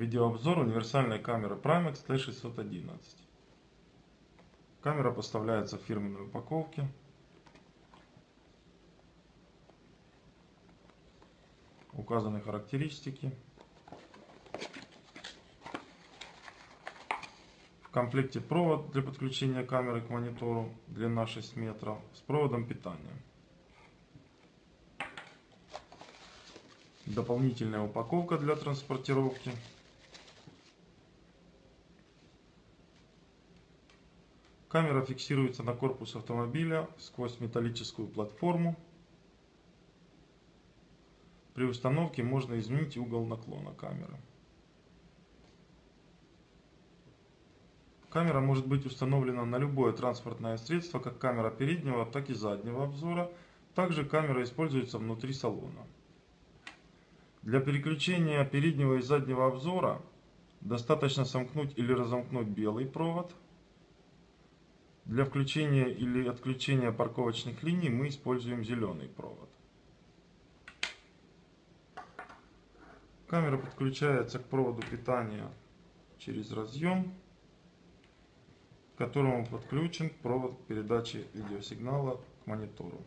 Видеообзор универсальной камеры Primex T611. Камера поставляется в фирменной упаковке. Указаны характеристики. В комплекте провод для подключения камеры к монитору, длина 6 метров, с проводом питания. Дополнительная упаковка для транспортировки. Камера фиксируется на корпус автомобиля сквозь металлическую платформу. При установке можно изменить угол наклона камеры. Камера может быть установлена на любое транспортное средство, как камера переднего, так и заднего обзора. Также камера используется внутри салона. Для переключения переднего и заднего обзора достаточно сомкнуть или разомкнуть белый провод – для включения или отключения парковочных линий мы используем зеленый провод. Камера подключается к проводу питания через разъем, к которому подключен провод передачи видеосигнала к монитору.